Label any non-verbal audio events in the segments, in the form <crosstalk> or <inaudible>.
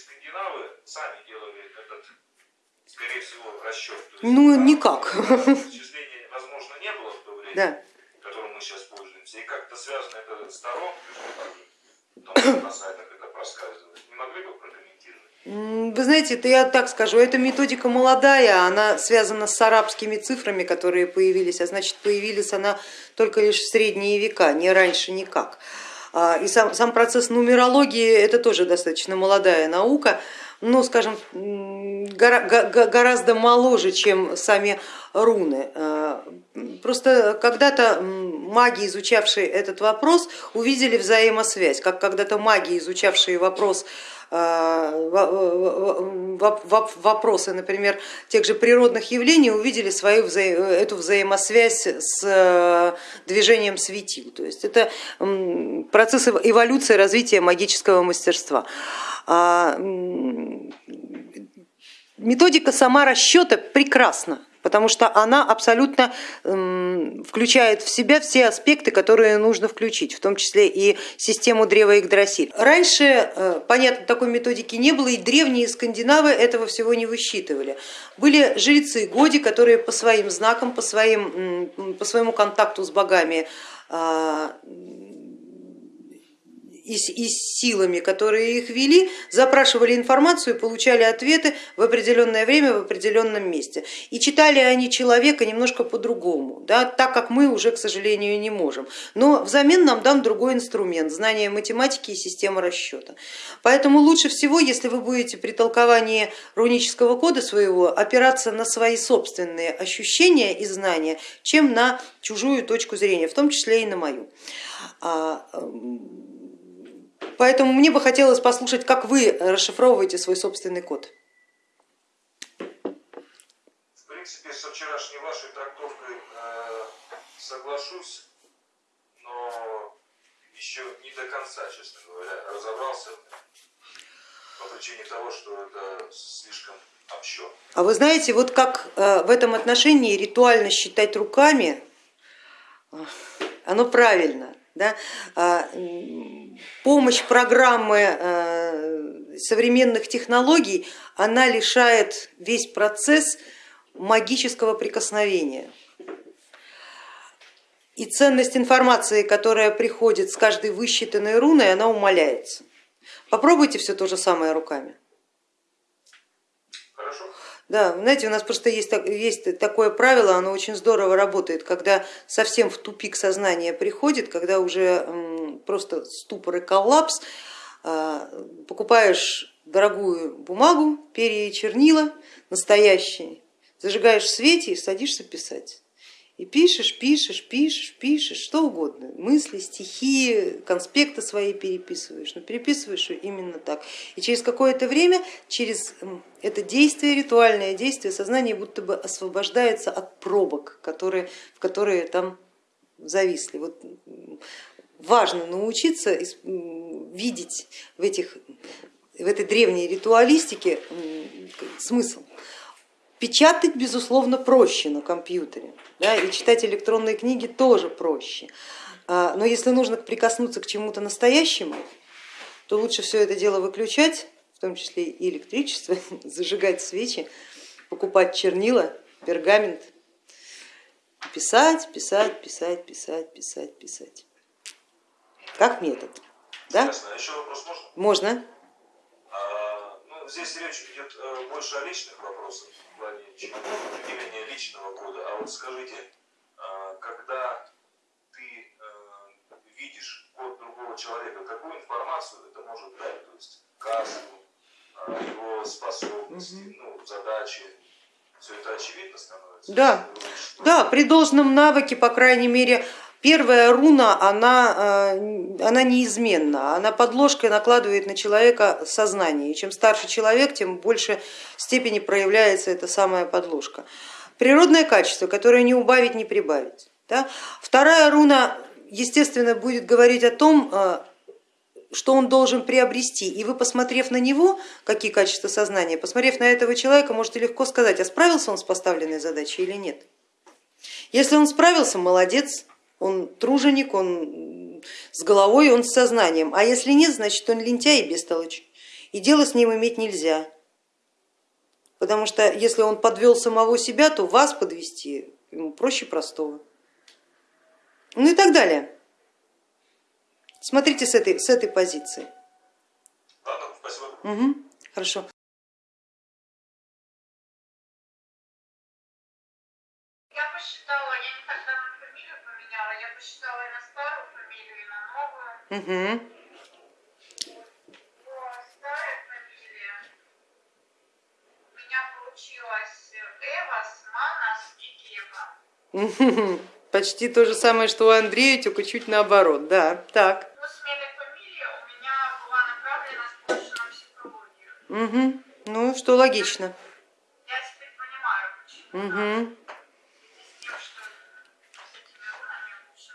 скандинавы сами делали этот, скорее всего, расчет. ну, никак. Вычислений, возможно, не было в то время, да. которым мы сейчас пользуемся. И как-то связано это с Таро, там на сайтах это проскальзывает. Не могли бы прокомментировать? Вы знаете, это я так скажу, эта методика молодая, она связана с арабскими цифрами, которые появились, а значит появилась она только лишь в средние века, не раньше никак. А, и сам, сам процесс нумерологии это тоже достаточно молодая наука, ну скажем, гора, гораздо моложе, чем сами руны. А, просто когда-то маги, изучавшие этот вопрос, увидели взаимосвязь, как когда-то маги, изучавшие вопрос вопросы, например, тех же природных явлений, увидели свою вза эту взаимосвязь с э, движением светил. То есть это процесс эволюции развития магического мастерства. А, методика сама расчета прекрасна потому что она абсолютно включает в себя все аспекты, которые нужно включить, в том числе и систему древа Игдрасиль. Раньше, э, понятно, такой методики не было, и древние скандинавы этого всего не высчитывали. Были жрецы Годи, которые по своим знакам, по, своим, по своему контакту с богами а, и, и силами, которые их вели, запрашивали информацию, получали ответы в определенное время в определенном месте. И читали они человека немножко по-другому, да, так как мы уже, к сожалению, не можем. Но взамен нам дан другой инструмент, знание математики и система расчета. Поэтому лучше всего, если вы будете при толковании рунического кода своего опираться на свои собственные ощущения и знания, чем на чужую точку зрения, в том числе и на мою. Поэтому мне бы хотелось послушать, как вы расшифровываете свой собственный код. В принципе, со вчерашней вашей трактовкой э, соглашусь, но еще не до конца, честно говоря, разобрался по причине того, что это слишком общо. А вы знаете, вот как э, в этом отношении ритуально считать руками, э, оно правильно. Да? А, помощь программы э, современных технологий, она лишает весь процесс магического прикосновения. И ценность информации, которая приходит с каждой высчитанной руной, она умаляется. Попробуйте все то же самое руками. Да, знаете, у нас просто есть, есть такое правило, оно очень здорово работает, когда совсем в тупик сознание приходит, когда уже просто ступор и коллапс, а, покупаешь дорогую бумагу, перья и чернила настоящие, зажигаешь в свете и садишься писать. И пишешь, пишешь, пишешь, пишешь, что угодно, мысли, стихи, конспекты свои переписываешь, но переписываешь именно так. И через какое-то время, через это действие, ритуальное действие, сознание будто бы освобождается от пробок, которые, в которые там зависли. Вот важно научиться видеть в, этих, в этой древней ритуалистике смысл. Печатать, безусловно, проще на компьютере, да, и читать электронные книги тоже проще. А, но если нужно прикоснуться к чему-то настоящему, то лучше все это дело выключать, в том числе и электричество, <laughs> зажигать свечи, покупать чернила, пергамент, писать, писать, писать, писать, писать, писать. Как метод. Да? Ясно. Еще вопрос можно? Можно. А, ну, здесь речь идет э, больше о личных вопросах плане определения личного кода. А вот скажите, а, когда ты э, видишь код другого человека, какую информацию это может дать? То есть касту, а, его способности, ну, задачи, все это очевидно становится? Да, да, при должном навыке, по крайней мере, Первая руна, она, э, она неизменна, она подложкой накладывает на человека сознание. И чем старше человек, тем больше степени проявляется эта самая подложка. Природное качество, которое не убавить, не прибавить. Да? Вторая руна, естественно, будет говорить о том, э, что он должен приобрести. И вы, посмотрев на него, какие качества сознания, посмотрев на этого человека, можете легко сказать, а справился он с поставленной задачей или нет. Если он справился, молодец, он труженик, он с головой, он с сознанием, а если нет, значит он лентяй и бестолочь. и дело с ним иметь нельзя. Потому что если он подвел самого себя, то вас подвести ему проще простого. Ну и так далее. Смотрите с этой, с этой позиции. Ладно, спасибо. Угу, хорошо. Посчитала и на старую фамилию, и на новую. Угу. По старой фамилии у меня получилось Эвас, Манас и Гева. Почти то же самое, что у Андрея, только чуть наоборот. Да, так. По смене фамилии у меня была больше на психологию. Угу. Ну, что логично. Я теперь понимаю, почему. Угу. с тем, что с этими рунами лучше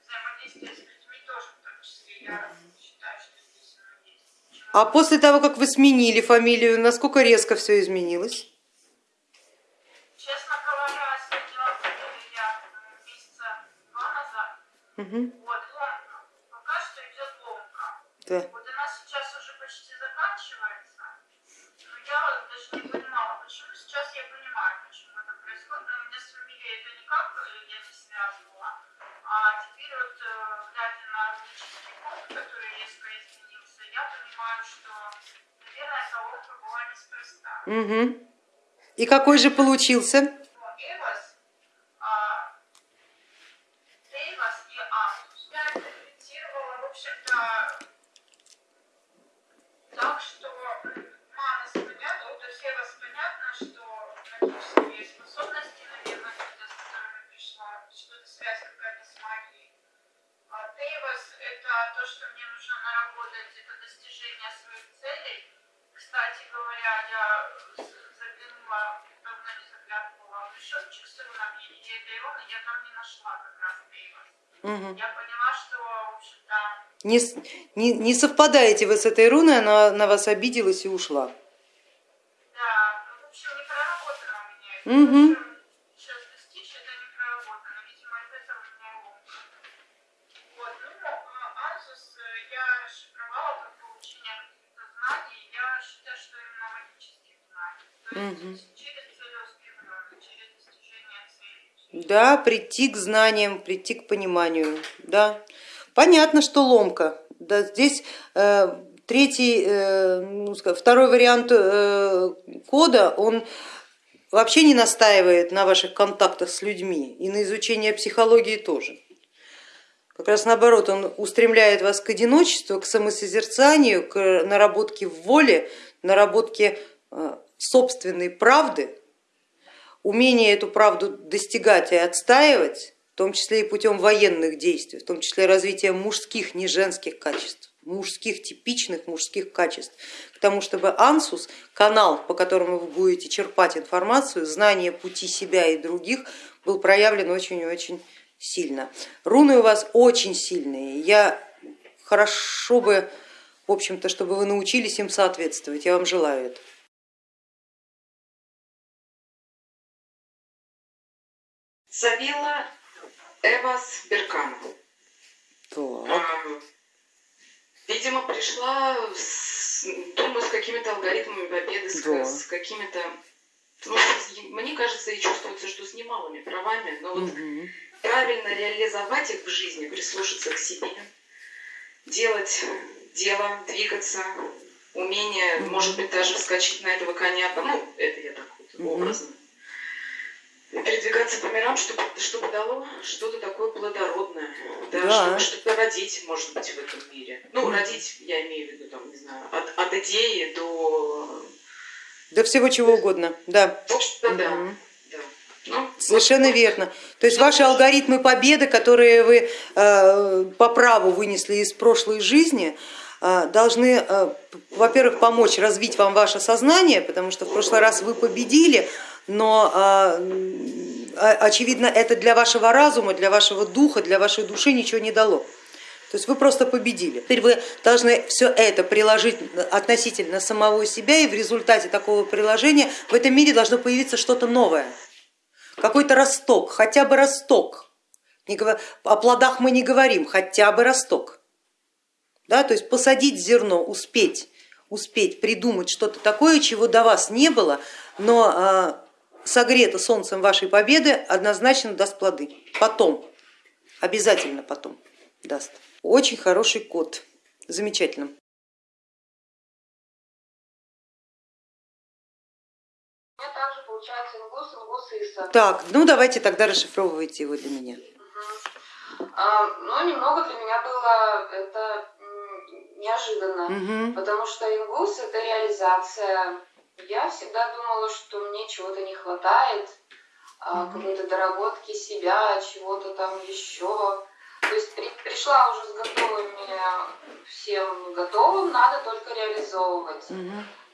взаимодействие с людьми тоже в том числе. Я считаю, что здесь оно есть. А после того, как вы сменили фамилию, насколько резко все изменилось? Честно говоря, сменила фамилию я м, месяца два назад. Угу. Вот, ломка. Пока что идет ломка. Да. Вот она сейчас уже почти заканчивается. Но я вот даже не понимала, почему. Сейчас я понимаю, почему это происходит. Но у меня с фамилией это никак э, я не связывала. А теперь вот, э, глядя на рунический код, который резко изменился, я понимаю, что, наверное, эта была неспроста. Угу. И какой же получился? Эвас, а, Дейвас и Амус. Я интерпретировала, в общем-то, так, что Манас понятно, вот у Эвас понятно, что магические способности, наверное, какие-то, с которыми пришла, что-то связь какая-то с магией. А Дейвас это то, что мне нужно наработать, это достижение своих целей. Кстати говоря, я с- заглянула, давно не заглядывала в мешочек с рунами, и этой руны я там не нашла как раз Дейвас. Угу. Я поняла, что, в общем-то, Не, не, не совпадаете вы с этой руной, она на вас обиделась и ушла. да, ну, в общем, не проработано у меня это. Мгм. То, что Сейчас достичь, это не проработано. Видимо, из этого у меня и ломка. Вот, ну, а Азус э, я расшифровала как получение каких-то знаний. Я считаю, что именно магических знаний. То Мгм. есть через целеустремленность, через достижение целей. Да, прийти к знаниям, прийти к пониманию. Да. Понятно, что ломка. Да, здесь э, третий, э, ну, второй вариант э, кода, он вообще не настаивает на ваших контактах с людьми и на изучение психологии тоже. Как раз наоборот, он устремляет вас к одиночеству, к самосозерцанию, к наработке в воле, наработке э, собственной правды, умение эту правду достигать и отстаивать, в том числе и путем военных действий, в том числе развития мужских, не женских качеств, мужских, типичных мужских качеств, к тому, чтобы ансус, канал, по которому вы будете черпать информацию, знание пути себя и других, был проявлен очень и очень сильно. Руны у вас очень сильные, я хорошо бы, в общем-то, чтобы вы научились им соответствовать, я вам желаю этого. Савила Эвас Беркана. Так. Видимо, пришла, с, думаю, с какими-то алгоритмами победы, с, Да. с какими-то... ну, мне кажется, и чувствуется, что с немалыми правами, но вот Мгм. правильно реализовать их в жизни, прислушаться к себе, делать дело, двигаться, умение, может быть, даже вскочить на этого коня, ну, это я так вот Мгм. образно. Передвигаться по мирам, чтобы, чтобы дало что-то такое плодородное, да, Да. чтобы что-то родить, может быть, в этом мире. Ну, родить, я имею в виду, там, не знаю, от, от идеи до... Да всего чего угодно, да. В общем-то, да. Ну, Совершенно верно. То есть ваши алгоритмы победы, которые вы э, по праву вынесли из прошлой жизни, э, должны, э, во-первых, помочь развить вам ваше сознание, потому что в прошлый раз вы победили, но о- очевидно это для вашего разума, для вашего духа, для вашей души ничего не дало. То есть вы просто победили. Теперь вы должны все это приложить относительно самого себя, и в результате такого приложения в этом мире должно появиться что-то новое какой-то росток, хотя бы росток. О плодах мы не говорим, хотя бы росток. Да, то есть посадить зерно, успеть, успеть придумать что-то такое, чего до вас не было, но а, согрето солнцем вашей победы однозначно даст плоды. Потом, обязательно потом даст. Очень хороший код, замечательно. Так, ну давайте тогда расшифровывайте его для меня. А, ну, немного для меня было это неожиданно, Угу. потому что ингус это реализация. Я всегда думала, что мне чего-то не хватает, Мгм. какой-то доработки себя, чего-то там еще. То есть при- пришла уже с готовыми, всем готовым, надо только реализовывать.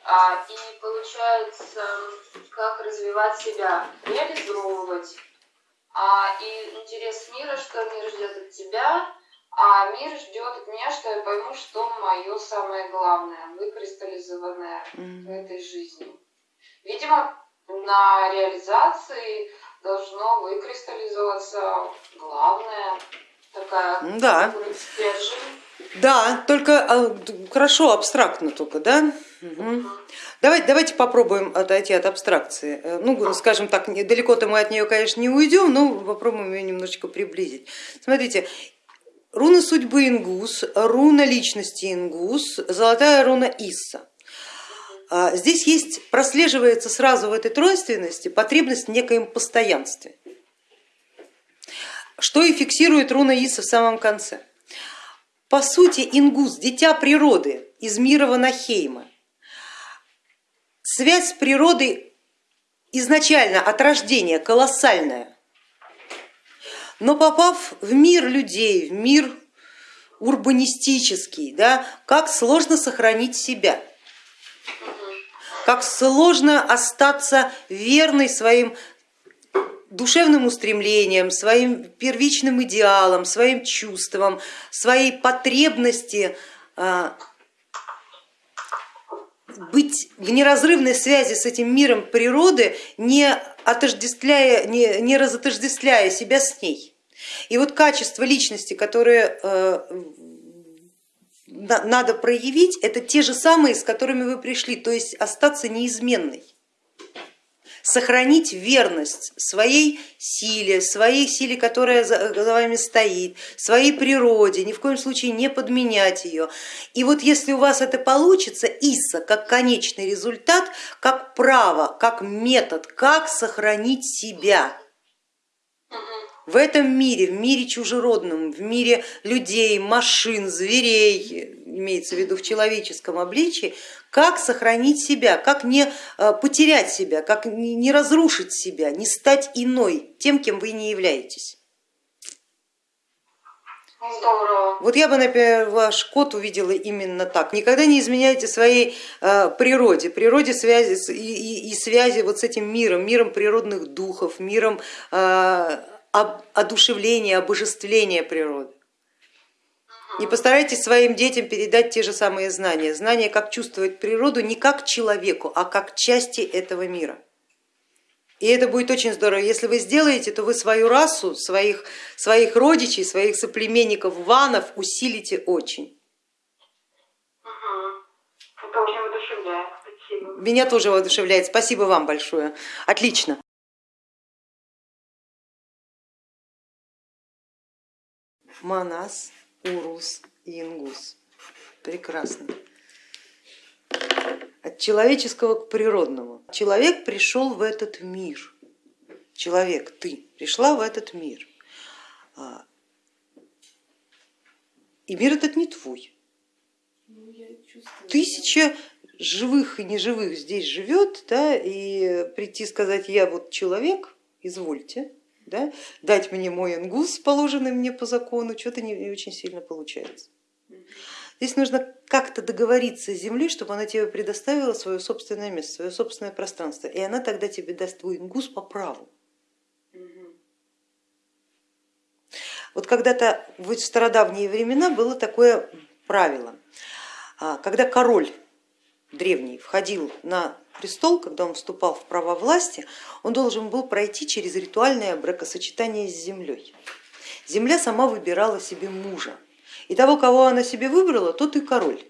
А, и получается, как развивать себя, реализовывать. А, и интерес мира, что мир ждет от тебя, а мир ждет от меня, что я пойму, что мое самое главное, выкристаллизованное в этой жизни. Видимо, на реализации должно выкристаллизоваться главное, такая Да. стержень. Да, только а, хорошо, абстрактно только, да? Мгм. Давайте, давайте попробуем отойти от абстракции. Э, Ну, скажем так, далеко-то мы от нее, конечно, не уйдем, но попробуем ее немножечко приблизить. Смотрите, руна судьбы Ингус, руна личности Ингус, золотая руна Исса. А, Здесь есть, прослеживается сразу в этой тройственности потребность в некоем постоянстве, что и фиксирует руна Исса в самом конце. По сути, Ингус, дитя природы из мира Ванахейма, связь с природой изначально от рождения колоссальная, но попав в мир людей, в мир урбанистический, да, как сложно сохранить себя, как сложно остаться верной своим душевным устремлениям, своим первичным идеалам, своим чувствам, своей потребности а, быть в неразрывной связи с этим миром природы, не, отождествляя, не, не разотождествляя себя с ней. И вот качества личности, которые э, на- надо проявить, это те же самые, с которыми вы пришли, то есть остаться неизменной сохранить верность своей силе, своей силе, которая за вами стоит, своей природе, ни в коем случае не подменять ее. И вот если у вас это получится, ИСа как конечный результат, как право, как метод, как сохранить себя в этом мире, в мире чужеродном, в мире людей, машин, зверей, имеется в виду в человеческом обличии, как сохранить себя, как не э, потерять себя, как не разрушить себя, не стать иной, тем, кем вы не являетесь. Здорово. Вот я бы, например, ваш код увидела именно так. Никогда не изменяйте своей э, природе, природе связи и, и- и связи вот с этим миром, миром природных духов, миром об- одушевления, обожествления природы. И постарайтесь своим детям передать те же самые знания, знания, как чувствовать природу не как человеку, а как части этого мира. И это будет очень здорово. Если вы сделаете, то вы свою расу, своих, своих родичей, своих соплеменников, ванов усилите очень. Меня тоже воодушевляет. Спасибо вам большое. Отлично. Манас, Урус и Ингус. Прекрасно. От человеческого к природному. Человек пришел в этот мир. Человек, ты пришла в этот мир. А, И мир этот не твой. Тысяча живых и неживых здесь живет, да, и прийти сказать, я вот человек, извольте, да, дать мне мой ингус, положенный мне по закону, что-то не, не очень сильно получается. Здесь нужно как-то договориться с землей, чтобы она тебе предоставила свое собственное место, свое собственное пространство, и она тогда тебе даст твой ингус по праву. Вот когда-то в стародавние времена было такое правило, а, когда король древний входил на престол, когда он вступал в права власти, он должен был пройти через ритуальное бракосочетание с землей. Земля сама выбирала себе мужа, и того, кого она себе выбрала, тот и король.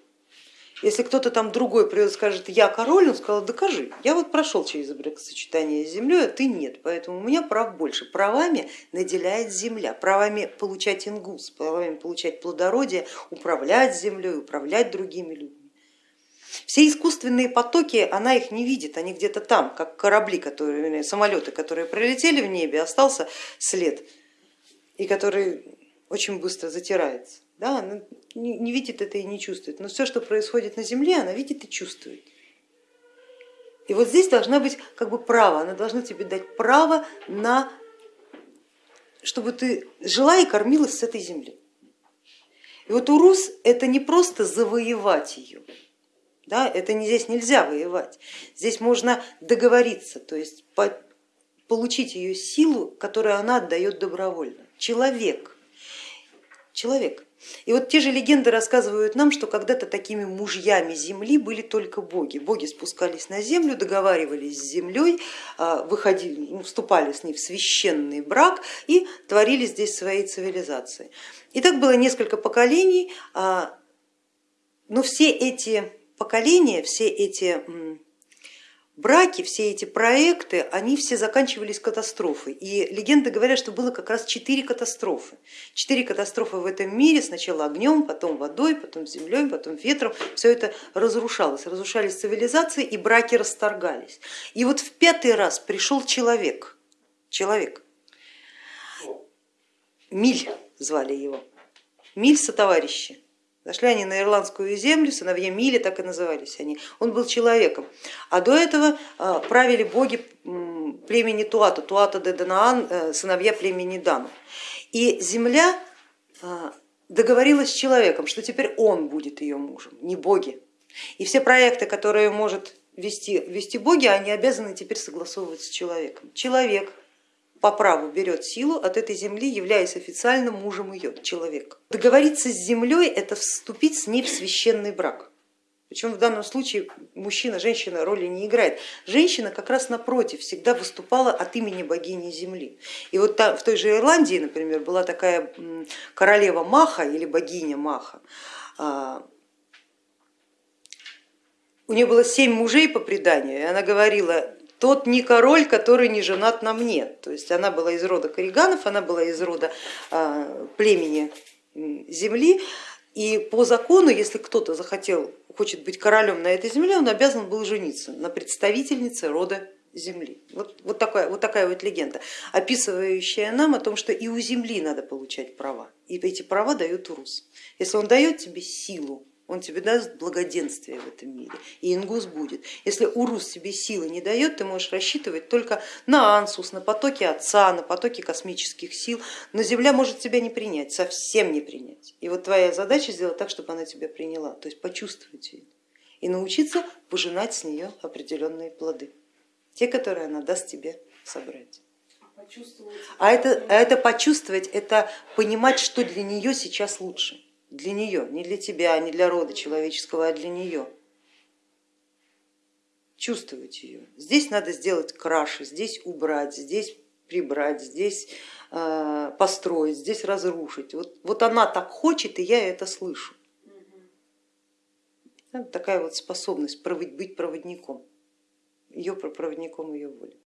Если кто-то там другой придет и скажет, я король, он сказал, докажи, я вот прошел через бракосочетание с землей, а ты нет, поэтому у меня прав больше. Правами наделяет земля, правами получать ингус, правами получать плодородие, управлять землей, управлять другими людьми. Все искусственные потоки, она их не видит, они где-то там, как корабли, которые, самолеты, которые пролетели в небе, остался след, и который очень быстро затирается. Да, она не видит это и не чувствует, но все, что происходит на Земле, она видит и чувствует. И вот здесь должна быть как бы право, она должна тебе дать право на, чтобы ты жила и кормилась с этой земли. И вот Урус это не просто завоевать ее, да, это не, здесь нельзя воевать, здесь можно договориться, то есть по, получить ее силу, которую она отдает добровольно. Человек, человек. И вот те же легенды рассказывают нам, что когда-то такими мужьями земли были только боги. Боги спускались на землю, договаривались с землей, а, выходили, ну, вступали с ней в священный брак и творили здесь свои цивилизации. И так было несколько поколений, а, но все эти поколения, все эти браки, все эти проекты, они все заканчивались катастрофой. И легенды говорят, что было как раз четыре катастрофы. Четыре катастрофы в этом мире, сначала огнем, потом водой, потом землей, потом ветром. Все это разрушалось, разрушались цивилизации и браки расторгались. И вот в пятый раз пришел человек, человек, Миль звали его, Миль сотоварищи. Зашли они на ирландскую землю, сыновья Мили, так и назывались они. Он был человеком. А до этого а, правили боги племени Туата, Туата де Данаан, э, сыновья племени Дану. И земля а, договорилась с человеком, что теперь он будет ее мужем, не боги. И все проекты, которые может вести, вести боги, они обязаны теперь согласовывать с человеком. Человек по праву берет силу от этой земли, являясь официальным мужем ее, человек. Договориться с землей это вступить с ней в священный брак. Причем в данном случае мужчина, женщина роли не играет. Женщина как раз напротив всегда выступала от имени богини земли. И вот в той же Ирландии, например, была такая королева Маха или богиня Маха. А, у нее было семь мужей по преданию, и она говорила, тот не король, который не женат на мне. То есть она была из рода Кориганов, она была из рода а, племени земли. И по закону, если кто-то захотел, хочет быть королем на этой земле, он обязан был жениться на представительнице рода земли. Вот, вот, такая, вот такая вот легенда, описывающая нам о том, что и у земли надо получать права. И эти права дает Урус. Если он дает тебе силу, он тебе даст благоденствие в этом мире, и ингус будет. Если урус тебе силы не дает, ты можешь рассчитывать только на ансус, на потоки отца, на потоки космических сил, но Земля может тебя не принять, совсем не принять. И вот твоя задача сделать так, чтобы она тебя приняла, то есть почувствовать ее и научиться пожинать с нее определенные плоды, те, которые она даст тебе собрать. А это, а это почувствовать, это понимать, что для нее сейчас лучше для нее, не для тебя, не для рода человеческого, а для нее. Чувствовать ее. Здесь надо сделать краши, здесь убрать, здесь прибрать, здесь э, построить, здесь разрушить. Вот, вот она так хочет, и я это слышу. Такая вот способность быть проводником, ее проводником ее воли.